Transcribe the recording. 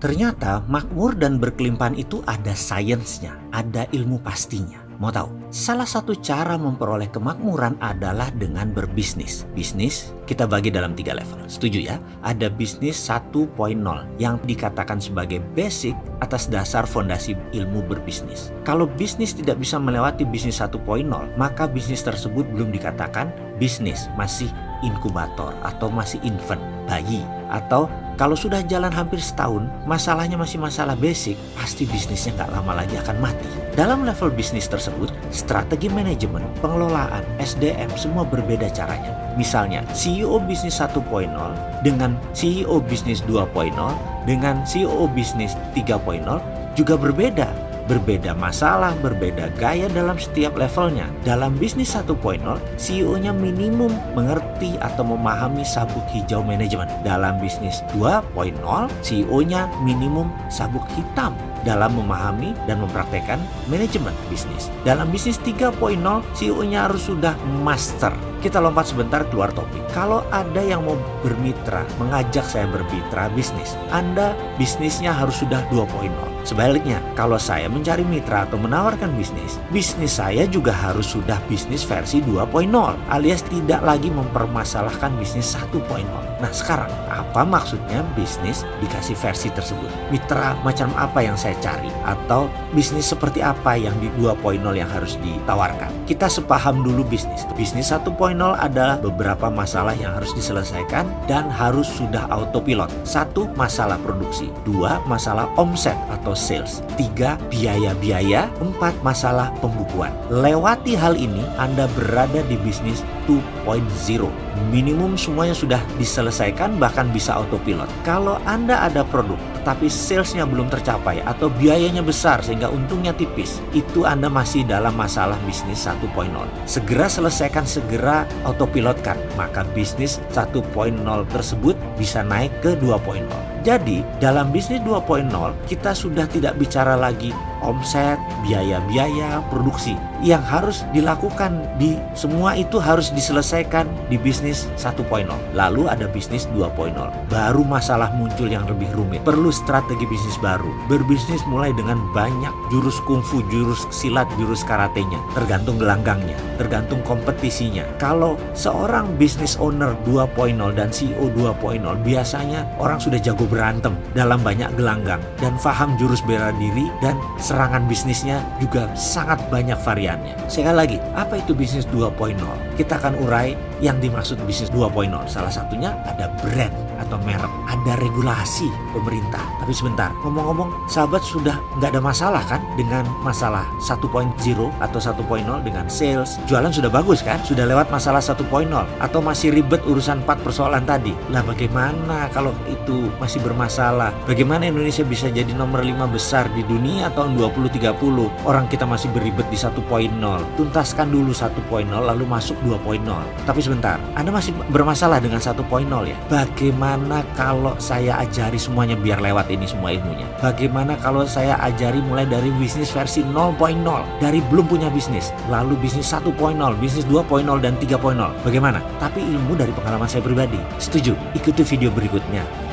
Ternyata makmur dan berkelimpahan itu ada sainsnya, ada ilmu pastinya. Mau tahu? Salah satu cara memperoleh kemakmuran adalah dengan berbisnis. Bisnis kita bagi dalam tiga level. Setuju ya? Ada bisnis 1.0 yang dikatakan sebagai basic atas dasar fondasi ilmu berbisnis. Kalau bisnis tidak bisa melewati bisnis 1.0, maka bisnis tersebut belum dikatakan bisnis, masih inkubator atau masih infant, bayi. Atau kalau sudah jalan hampir setahun, masalahnya masih masalah basic, pasti bisnisnya nggak lama lagi akan mati. Dalam level bisnis tersebut, strategi manajemen, pengelolaan, SDM semua berbeda caranya. Misalnya, CEO bisnis 1.0 dengan CEO bisnis 2.0 dengan CEO bisnis 3.0 juga berbeda berbeda masalah, berbeda gaya dalam setiap levelnya. Dalam bisnis 1.0, CEO-nya minimum mengerti atau memahami sabuk hijau manajemen. Dalam bisnis 2.0, CEO-nya minimum sabuk hitam dalam memahami dan mempraktekkan manajemen bisnis. Dalam bisnis 3.0, CEO-nya harus sudah master kita lompat sebentar keluar topik. Kalau ada yang mau bermitra, mengajak saya bermitra bisnis, Anda bisnisnya harus sudah 2.0. Sebaliknya, kalau saya mencari mitra atau menawarkan bisnis, bisnis saya juga harus sudah bisnis versi 2.0 alias tidak lagi mempermasalahkan bisnis 1.0. Nah sekarang, apa maksudnya bisnis dikasih versi tersebut? Mitra macam apa yang saya cari? Atau bisnis seperti apa yang di 2.0 yang harus ditawarkan? Kita sepaham dulu bisnis. Bisnis 1.0 adalah beberapa masalah yang harus diselesaikan dan harus sudah autopilot. Satu, masalah produksi. Dua, masalah omset atau sales. Tiga, biaya-biaya. Empat, masalah pembukuan. Lewati hal ini, Anda berada di bisnis 2.0. Minimum semuanya sudah diselesaikan bahkan bisa autopilot. Kalau Anda ada produk tetapi salesnya belum tercapai atau biayanya besar sehingga untungnya tipis, itu Anda masih dalam masalah bisnis 1.0. Segera selesaikan, segera autopilotkan, maka bisnis 1.0 tersebut bisa naik ke 2.0. Jadi, dalam bisnis 2.0 kita sudah tidak bicara lagi omset, biaya-biaya, produksi yang harus dilakukan di semua itu harus diselesaikan di bisnis 1.0. Lalu ada bisnis 2.0. Baru masalah muncul yang lebih rumit. Perlu strategi bisnis baru. Berbisnis mulai dengan banyak jurus kungfu, jurus silat, jurus karatenya. Tergantung gelanggangnya, tergantung kompetisinya. Kalau seorang bisnis owner 2.0 dan CEO 2.0 biasanya orang sudah jago berantem dalam banyak gelanggang dan paham jurus bela diri dan serangan bisnisnya juga sangat banyak variannya. Sekali lagi, apa itu bisnis 2.0? Kita akan urai yang dimaksud bisnis 2.0. Salah satunya ada brand atau merek, ada regulasi pemerintah. Tapi sebentar, ngomong-ngomong, sahabat sudah nggak ada masalah kan dengan masalah 1.0 atau 1.0 dengan sales, jualan sudah bagus kan? Sudah lewat masalah 1.0 atau masih ribet urusan 4 persoalan tadi. Lah bagaimana kalau itu masih bermasalah? Bagaimana Indonesia bisa jadi nomor 5 besar di dunia tahun 2030 orang kita masih beribet di 1.0 tuntaskan dulu 1.0 lalu masuk 2.0 tapi sebentar Anda masih bermasalah dengan 1.0 ya bagaimana kalau saya ajari semuanya biar lewat ini semua ilmunya? Bagaimana kalau saya ajari mulai dari bisnis versi 0.0 dari belum punya bisnis lalu bisnis 1.0 bisnis 2.0 dan 3.0 bagaimana? Tapi ilmu dari pengalaman saya pribadi. Setuju? Ikuti video berikutnya